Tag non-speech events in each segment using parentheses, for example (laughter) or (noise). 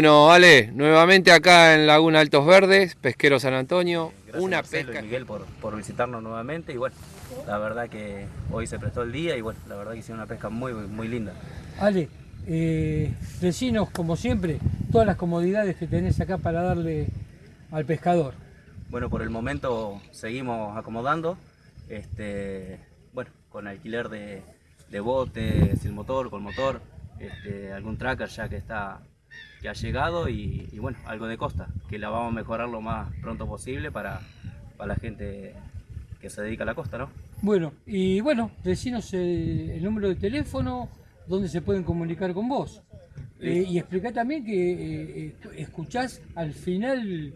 Bueno, Ale, nuevamente acá en Laguna Altos Verdes, Pesquero San Antonio, Gracias una Marcelo y pesca. Miguel por, por visitarnos nuevamente y bueno, la verdad que hoy se prestó el día y bueno, la verdad que hicieron una pesca muy, muy linda. Ale, eh, decinos como siempre todas las comodidades que tenés acá para darle al pescador. Bueno, por el momento seguimos acomodando, este, bueno, con alquiler de, de bote, sin motor, con motor, este, algún tracker ya que está que ha llegado y, y bueno, algo de costa, que la vamos a mejorar lo más pronto posible para, para la gente que se dedica a la costa, ¿no? Bueno, y bueno, decinos el, el número de teléfono, donde se pueden comunicar con vos. Eh, y explica también que eh, eh, escuchás al final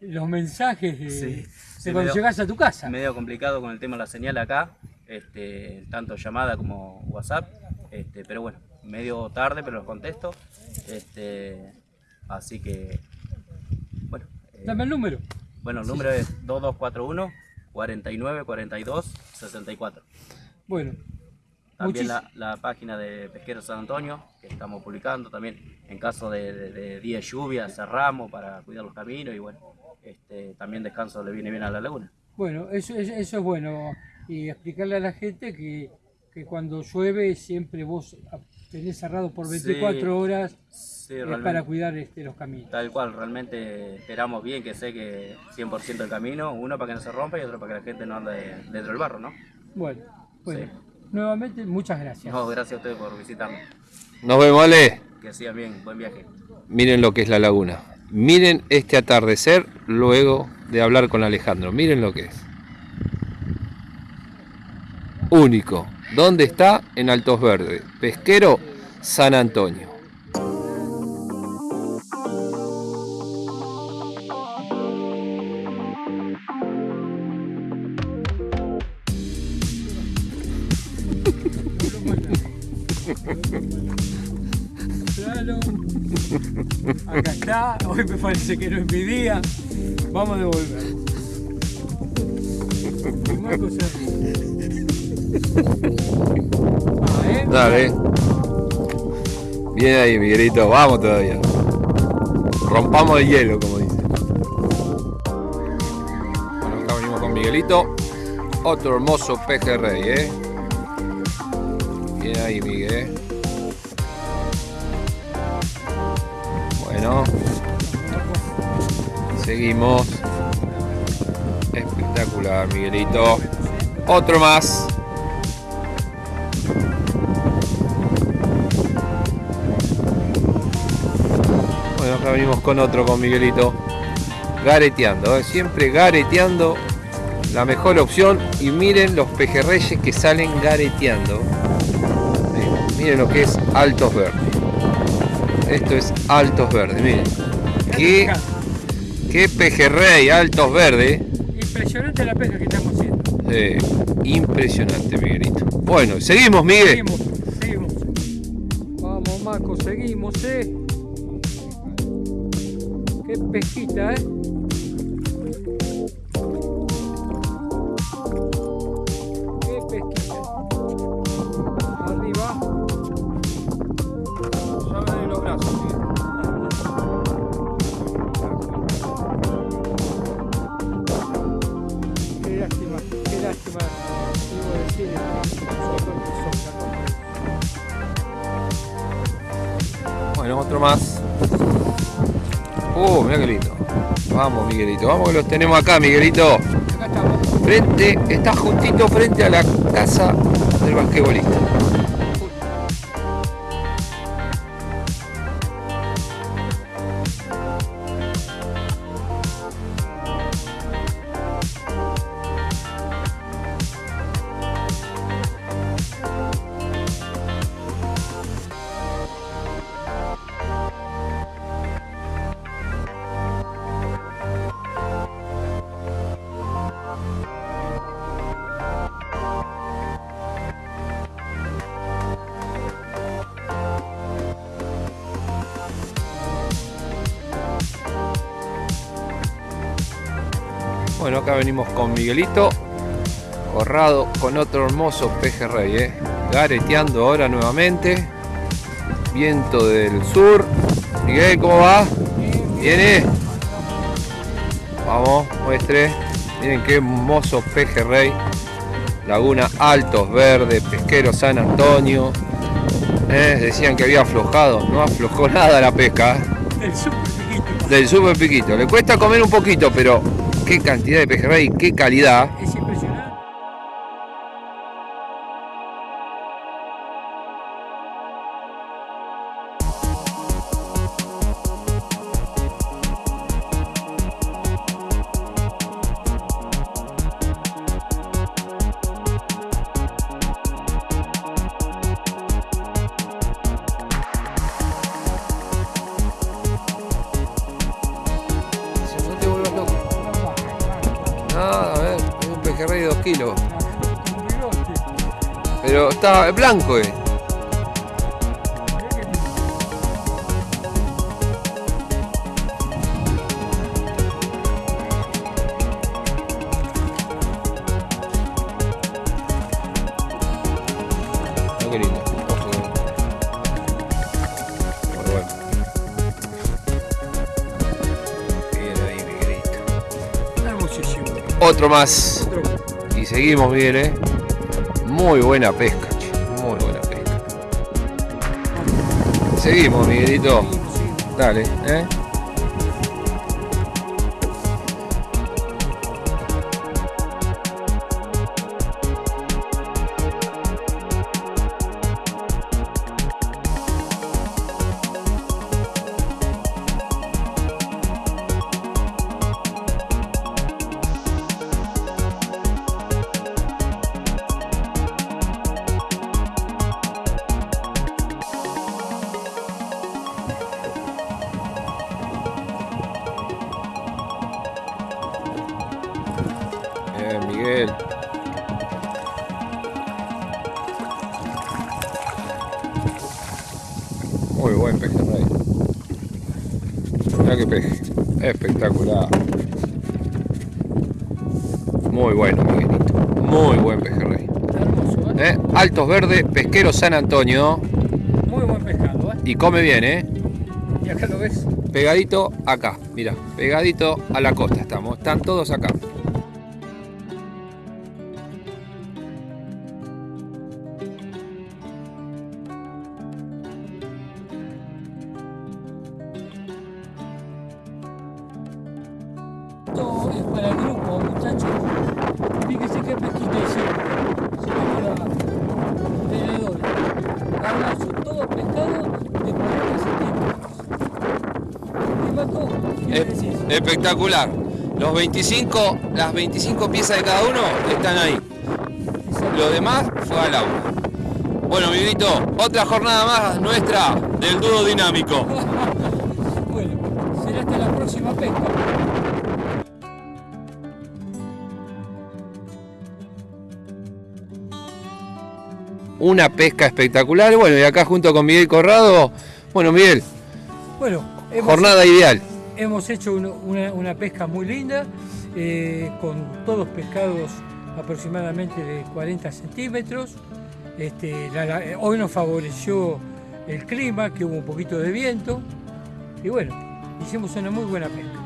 los mensajes de, Sí, de sí, cuando medio- llegás a tu casa. medio complicado con el tema de la señal acá, este, tanto llamada como WhatsApp, este, pero bueno, medio tarde, pero los contesto. Este, así que, bueno, eh, Dame el número. bueno, el número es 2241 49 42 64. Bueno, También la, la página de Pesquero San Antonio, que estamos publicando también en caso de, de, de día de lluvia, cerramos para cuidar los caminos y bueno, este, también descanso le viene bien a la laguna. bueno, eso, eso, eso es bueno. Y explicarle a la gente que, que cuando llueve siempre vos tenés cerrado por 24 Sí, horas Sí, es para cuidar este, los caminos. Tal cual, realmente esperamos bien que seque 100% el camino, uno para que no se rompa y otro para que la gente no ande dentro del barro, ¿no? Bueno, bueno. Sí. Nuevamente, muchas gracias. No, gracias a ustedes por visitarnos. Nos vemos, Ale. Que sigan bien, buen viaje. Miren lo que es la laguna. Miren este atardecer luego de hablar con Alejandro. Miren lo que es. Único. ¿Dónde está? En Altos Verdes. Pesquero San Antonio. Acá está. Hoy me parece que no es mi día. Vamos a devolver. Ah, ¿eh? Dale. Bien ahí, Miguelito. Vamos todavía. Rompamos el hielo, como dice. Bueno, acá venimos con Miguelito. Otro hermoso pejerrey, ¿eh? Bien ahí, Miguel. Bueno. Seguimos. Espectacular, Miguelito. Otro más. Bueno, acá venimos con otro, con Miguelito. Gareteando, ¿eh? siempre gareteando. La mejor opción. Y miren los pejerreyes que salen gareteando. Sí, Miren lo que es Altos Verdes. Esto es Altos Verdes, miren. Qué, qué pejerrey, Altos Verdes. Impresionante la pesca que estamos haciendo. Eh, impresionante, Miguelito. Bueno, seguimos, Miguel. Seguimos, seguimos. Vamos, Marco, seguimos, ¿eh? Qué pesquita, ¿eh? Mira qué lindo. Vamos, Miguelito. Vamos que los tenemos acá, Miguelito. Acá estamos. Frente, está justito frente a la casa del basquetbolista. Bueno, acá venimos con Miguelito. Corrado con otro hermoso pejerrey, ¿eh? Gareteando ahora nuevamente. Viento del sur. Miguel, ¿cómo va? ¿Viene? Vamos, muestre. Miren qué hermoso pejerrey. Laguna Altos Verdes, Pesquero San Antonio. Eh, decían que había aflojado, no aflojó (laughs) nada la pesca. El super piquito. Del super piquito. Le cuesta comer un poquito, pero qué cantidad de pejerrey, qué calidad. De 2 kilos. Pero está blanco, eh. Otro más. Y seguimos bien, ¿eh? Muy buena pesca, che. Muy buena pesca. Seguimos, Miguelito. Dale, ¿eh? Muy buen pejerrey. Mira qué peje. Espectacular. Muy bueno, Miguelito. Muy buen pejerrey. Hermoso, ¿eh? ¿Eh? Altos Verdes, Pesquero San Antonio. Muy buen pescado, ¿eh? Y come bien, ¿eh? Y acá lo ves. Pegadito acá, mira, pegadito a la costa estamos. Están todos acá. Esto es para el grupo, muchachos. Fíjense qué pesquita hicieron. Se llama tenedores. Hermoso, todo pescado de 40 centímetros. Espectacular. Los 25, las 25 piezas de cada uno están ahí. Lo demás fue al agua. Bueno, Miguelito, otra jornada más nuestra del dúo dinámico. (laughs) Bueno, será hasta la próxima pesca. Una pesca espectacular. Bueno, y acá junto con Miguel Corrado. Bueno, Miguel, Bueno, jornada ideal. hemos hecho una, una pesca muy linda, eh, con todos pescados aproximadamente de 40 centímetros. Este, la- la- hoy nos favoreció el clima, que hubo un poquito de viento. Y bueno, hicimos una muy buena pesca.